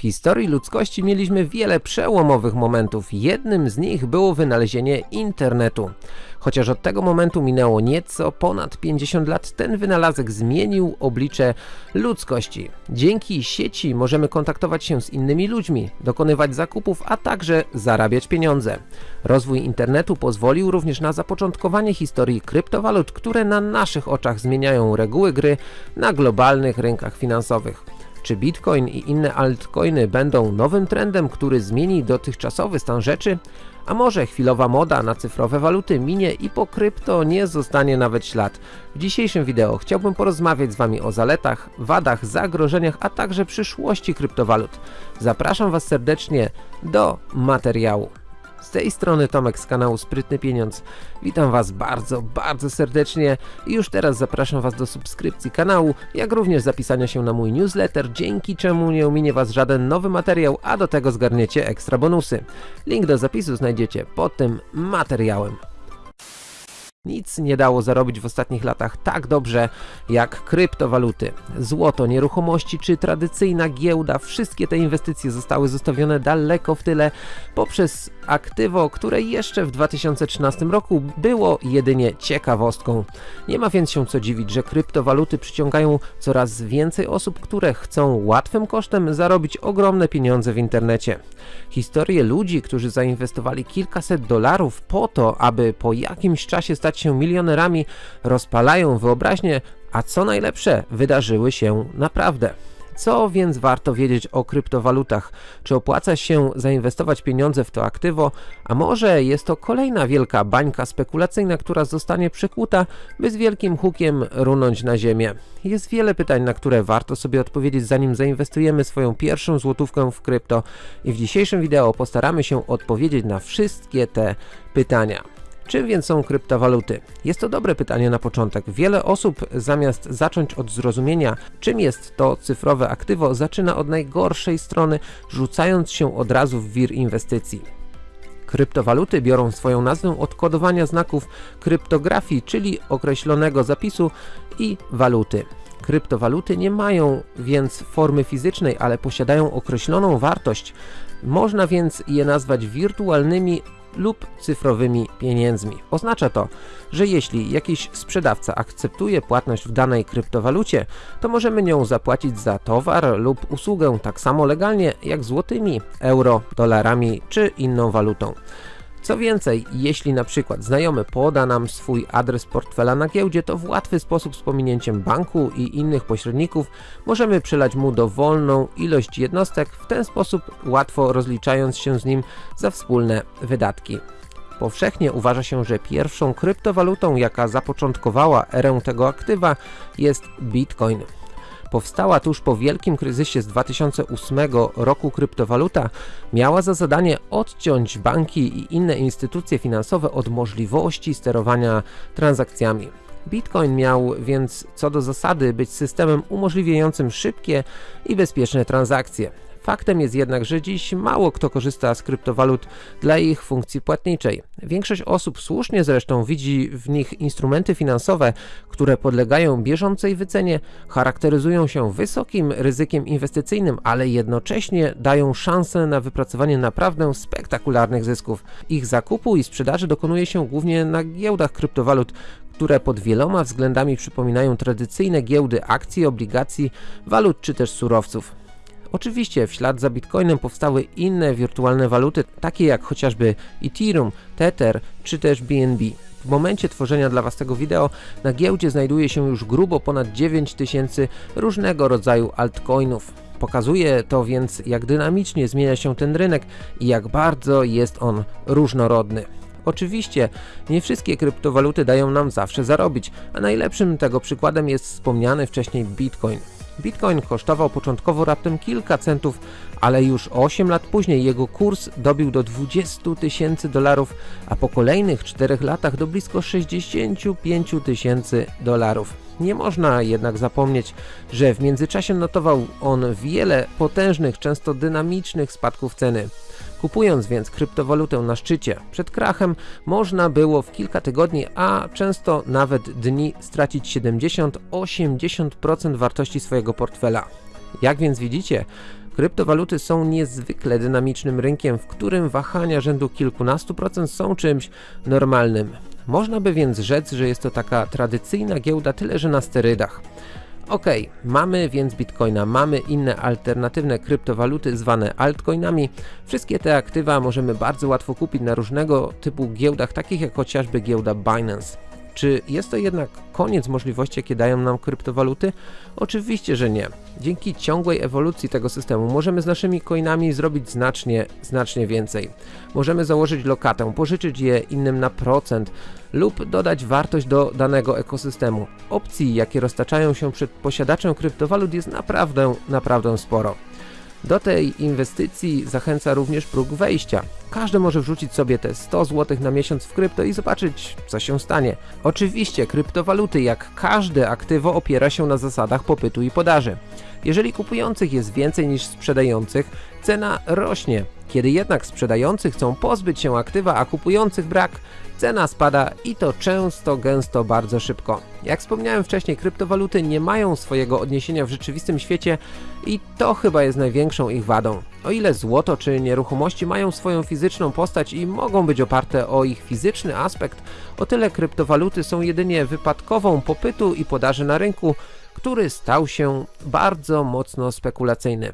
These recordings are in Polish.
W historii ludzkości mieliśmy wiele przełomowych momentów. Jednym z nich było wynalezienie internetu. Chociaż od tego momentu minęło nieco ponad 50 lat, ten wynalazek zmienił oblicze ludzkości. Dzięki sieci możemy kontaktować się z innymi ludźmi, dokonywać zakupów, a także zarabiać pieniądze. Rozwój internetu pozwolił również na zapoczątkowanie historii kryptowalut, które na naszych oczach zmieniają reguły gry na globalnych rynkach finansowych. Czy Bitcoin i inne altcoiny będą nowym trendem, który zmieni dotychczasowy stan rzeczy? A może chwilowa moda na cyfrowe waluty minie i po krypto nie zostanie nawet ślad? W dzisiejszym wideo chciałbym porozmawiać z Wami o zaletach, wadach, zagrożeniach, a także przyszłości kryptowalut. Zapraszam Was serdecznie do materiału. Z tej strony Tomek z kanału Sprytny Pieniądz. Witam Was bardzo, bardzo serdecznie i już teraz zapraszam Was do subskrypcji kanału, jak również zapisania się na mój newsletter, dzięki czemu nie ominie Was żaden nowy materiał, a do tego zgarniecie ekstra bonusy. Link do zapisu znajdziecie pod tym materiałem. Nic nie dało zarobić w ostatnich latach tak dobrze jak kryptowaluty. Złoto, nieruchomości czy tradycyjna giełda, wszystkie te inwestycje zostały zostawione daleko w tyle poprzez aktywo, które jeszcze w 2013 roku było jedynie ciekawostką. Nie ma więc się co dziwić, że kryptowaluty przyciągają coraz więcej osób, które chcą łatwym kosztem zarobić ogromne pieniądze w internecie. Historie ludzi, którzy zainwestowali kilkaset dolarów po to, aby po jakimś czasie stać się milionerami, rozpalają wyobraźnię, a co najlepsze, wydarzyły się naprawdę. Co więc warto wiedzieć o kryptowalutach? Czy opłaca się zainwestować pieniądze w to aktywo? A może jest to kolejna wielka bańka spekulacyjna, która zostanie przekuta, by z wielkim hukiem runąć na ziemię? Jest wiele pytań, na które warto sobie odpowiedzieć zanim zainwestujemy swoją pierwszą złotówkę w krypto i w dzisiejszym wideo postaramy się odpowiedzieć na wszystkie te pytania. Czym więc są kryptowaluty? Jest to dobre pytanie na początek. Wiele osób zamiast zacząć od zrozumienia, czym jest to cyfrowe aktywo, zaczyna od najgorszej strony, rzucając się od razu w wir inwestycji. Kryptowaluty biorą swoją nazwę od kodowania znaków kryptografii, czyli określonego zapisu i waluty. Kryptowaluty nie mają więc formy fizycznej, ale posiadają określoną wartość. Można więc je nazwać wirtualnymi lub cyfrowymi pieniędzmi. Oznacza to, że jeśli jakiś sprzedawca akceptuje płatność w danej kryptowalucie, to możemy nią zapłacić za towar lub usługę tak samo legalnie jak złotymi, euro, dolarami czy inną walutą. Co więcej, jeśli na przykład znajomy poda nam swój adres portfela na giełdzie, to w łatwy sposób z pominięciem banku i innych pośredników możemy przelać mu dowolną ilość jednostek, w ten sposób łatwo rozliczając się z nim za wspólne wydatki. Powszechnie uważa się, że pierwszą kryptowalutą, jaka zapoczątkowała erę tego aktywa jest Bitcoin. Powstała tuż po wielkim kryzysie z 2008 roku kryptowaluta miała za zadanie odciąć banki i inne instytucje finansowe od możliwości sterowania transakcjami. Bitcoin miał więc co do zasady być systemem umożliwiającym szybkie i bezpieczne transakcje. Faktem jest jednak, że dziś mało kto korzysta z kryptowalut dla ich funkcji płatniczej. Większość osób słusznie zresztą widzi w nich instrumenty finansowe, które podlegają bieżącej wycenie, charakteryzują się wysokim ryzykiem inwestycyjnym, ale jednocześnie dają szansę na wypracowanie naprawdę spektakularnych zysków. Ich zakupu i sprzedaży dokonuje się głównie na giełdach kryptowalut, które pod wieloma względami przypominają tradycyjne giełdy akcji, obligacji, walut czy też surowców. Oczywiście w za Bitcoinem powstały inne wirtualne waluty, takie jak chociażby Ethereum, Tether czy też BNB. W momencie tworzenia dla Was tego wideo na giełdzie znajduje się już grubo ponad 9000 różnego rodzaju altcoinów. Pokazuje to więc jak dynamicznie zmienia się ten rynek i jak bardzo jest on różnorodny. Oczywiście, nie wszystkie kryptowaluty dają nam zawsze zarobić, a najlepszym tego przykładem jest wspomniany wcześniej Bitcoin. Bitcoin kosztował początkowo raptem kilka centów, ale już 8 lat później jego kurs dobił do 20 tysięcy dolarów, a po kolejnych 4 latach do blisko 65 tysięcy dolarów. Nie można jednak zapomnieć, że w międzyczasie notował on wiele potężnych, często dynamicznych spadków ceny. Kupując więc kryptowalutę na szczycie przed krachem, można było w kilka tygodni, a często nawet dni stracić 70-80% wartości swojego portfela. Jak więc widzicie, Kryptowaluty są niezwykle dynamicznym rynkiem, w którym wahania rzędu kilkunastu procent są czymś normalnym. Można by więc rzec, że jest to taka tradycyjna giełda, tyle że na sterydach. Ok, mamy więc bitcoina, mamy inne alternatywne kryptowaluty zwane altcoinami. Wszystkie te aktywa możemy bardzo łatwo kupić na różnego typu giełdach, takich jak chociażby giełda Binance. Czy jest to jednak koniec możliwości, jakie dają nam kryptowaluty? Oczywiście, że nie. Dzięki ciągłej ewolucji tego systemu możemy z naszymi coinami zrobić znacznie, znacznie więcej. Możemy założyć lokatę, pożyczyć je innym na procent lub dodać wartość do danego ekosystemu. Opcji, jakie roztaczają się przed posiadaczem kryptowalut jest naprawdę, naprawdę sporo. Do tej inwestycji zachęca również próg wejścia. Każdy może wrzucić sobie te 100 zł na miesiąc w krypto i zobaczyć, co się stanie. Oczywiście kryptowaluty, jak każde aktywo, opiera się na zasadach popytu i podaży. Jeżeli kupujących jest więcej niż sprzedających, cena rośnie. Kiedy jednak sprzedający chcą pozbyć się aktywa, a kupujących brak, cena spada i to często, gęsto, bardzo szybko. Jak wspomniałem wcześniej, kryptowaluty nie mają swojego odniesienia w rzeczywistym świecie i to chyba jest największą ich wadą. O ile złoto czy nieruchomości mają swoją fizyczną postać i mogą być oparte o ich fizyczny aspekt, o tyle kryptowaluty są jedynie wypadkową popytu i podaży na rynku, który stał się bardzo mocno spekulacyjny.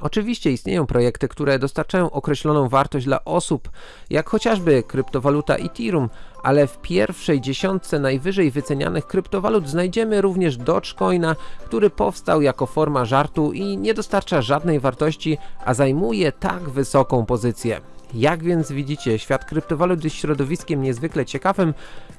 Oczywiście istnieją projekty, które dostarczają określoną wartość dla osób, jak chociażby kryptowaluta Ethereum, ale w pierwszej dziesiątce najwyżej wycenianych kryptowalut znajdziemy również Dogecoina, który powstał jako forma żartu i nie dostarcza żadnej wartości, a zajmuje tak wysoką pozycję. Jak więc widzicie, świat kryptowalut jest środowiskiem niezwykle ciekawym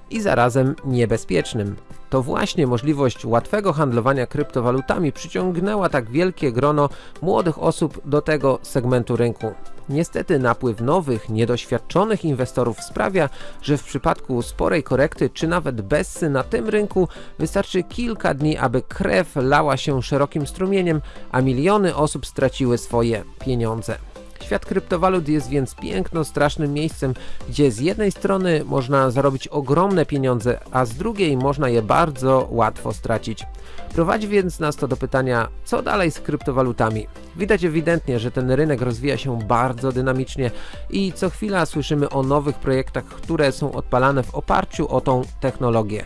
i zarazem niebezpiecznym. To właśnie możliwość łatwego handlowania kryptowalutami przyciągnęła tak wielkie grono młodych osób do tego segmentu rynku. Niestety napływ nowych, niedoświadczonych inwestorów sprawia, że w przypadku sporej korekty czy nawet bessy na tym rynku wystarczy kilka dni, aby krew lała się szerokim strumieniem, a miliony osób straciły swoje pieniądze. Świat kryptowalut jest więc piękno strasznym miejscem, gdzie z jednej strony można zarobić ogromne pieniądze, a z drugiej można je bardzo łatwo stracić. Prowadzi więc nas to do pytania, co dalej z kryptowalutami? Widać ewidentnie, że ten rynek rozwija się bardzo dynamicznie i co chwila słyszymy o nowych projektach, które są odpalane w oparciu o tą technologię.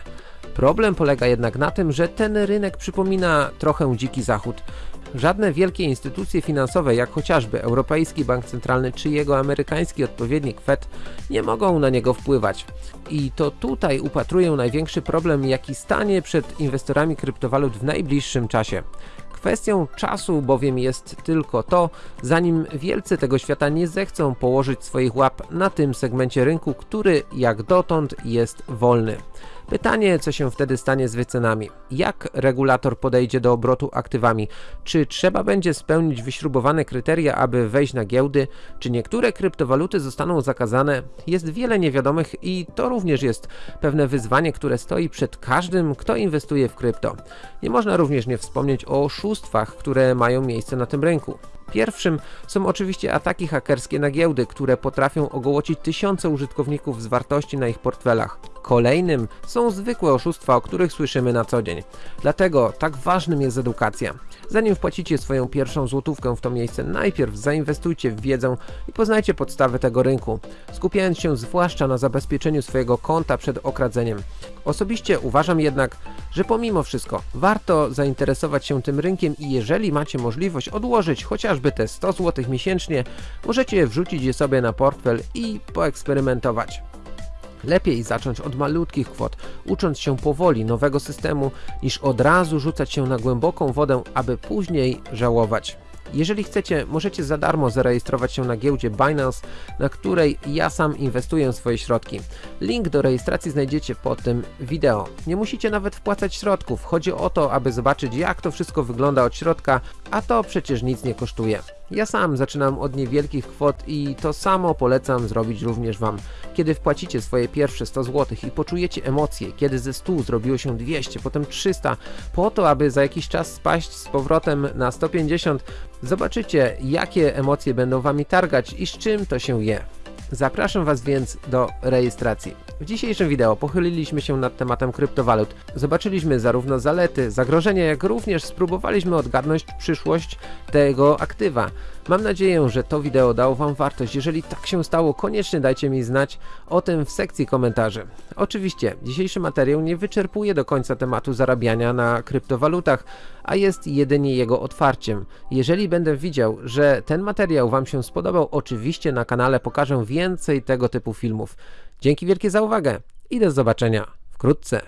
Problem polega jednak na tym, że ten rynek przypomina trochę dziki zachód. Żadne wielkie instytucje finansowe, jak chociażby Europejski Bank Centralny czy jego amerykański odpowiednik Fed, nie mogą na niego wpływać. I to tutaj upatruję największy problem, jaki stanie przed inwestorami kryptowalut w najbliższym czasie. Kwestią czasu bowiem jest tylko to, zanim wielcy tego świata nie zechcą położyć swoich łap na tym segmencie rynku, który jak dotąd jest wolny. Pytanie, co się wtedy stanie z wycenami? Jak regulator podejdzie do obrotu aktywami? Czy trzeba będzie spełnić wyśrubowane kryteria, aby wejść na giełdy? Czy niektóre kryptowaluty zostaną zakazane? Jest wiele niewiadomych i to również jest pewne wyzwanie, które stoi przed każdym, kto inwestuje w krypto. Nie można również nie wspomnieć o oszustwach, które mają miejsce na tym rynku. Pierwszym są oczywiście ataki hakerskie na giełdy, które potrafią ogołocić tysiące użytkowników z wartości na ich portfelach. Kolejnym są zwykłe oszustwa, o których słyszymy na co dzień. Dlatego tak ważnym jest edukacja. Zanim wpłacicie swoją pierwszą złotówkę w to miejsce, najpierw zainwestujcie w wiedzę i poznajcie podstawy tego rynku, skupiając się zwłaszcza na zabezpieczeniu swojego konta przed okradzeniem. Osobiście uważam jednak, że pomimo wszystko warto zainteresować się tym rynkiem i jeżeli macie możliwość odłożyć chociażby te 100 zł miesięcznie, możecie wrzucić je sobie na portfel i poeksperymentować. Lepiej zacząć od malutkich kwot, ucząc się powoli nowego systemu, niż od razu rzucać się na głęboką wodę, aby później żałować. Jeżeli chcecie, możecie za darmo zarejestrować się na giełdzie Binance, na której ja sam inwestuję swoje środki. Link do rejestracji znajdziecie pod tym wideo. Nie musicie nawet wpłacać środków, chodzi o to, aby zobaczyć jak to wszystko wygląda od środka, a to przecież nic nie kosztuje. Ja sam zaczynam od niewielkich kwot i to samo polecam zrobić również Wam. Kiedy wpłacicie swoje pierwsze 100 zł i poczujecie emocje, kiedy ze 100 zrobiło się 200, potem 300, po to, aby za jakiś czas spaść z powrotem na 150, zobaczycie jakie emocje będą Wami targać i z czym to się je. Zapraszam Was więc do rejestracji. W dzisiejszym wideo pochyliliśmy się nad tematem kryptowalut. Zobaczyliśmy zarówno zalety, zagrożenia, jak również spróbowaliśmy odgadnąć przyszłość tego aktywa. Mam nadzieję, że to wideo dało Wam wartość. Jeżeli tak się stało, koniecznie dajcie mi znać o tym w sekcji komentarzy. Oczywiście, dzisiejszy materiał nie wyczerpuje do końca tematu zarabiania na kryptowalutach, a jest jedynie jego otwarciem. Jeżeli będę widział, że ten materiał Wam się spodobał, oczywiście na kanale pokażę więcej tego typu filmów. Dzięki wielkie za uwagę i do zobaczenia wkrótce.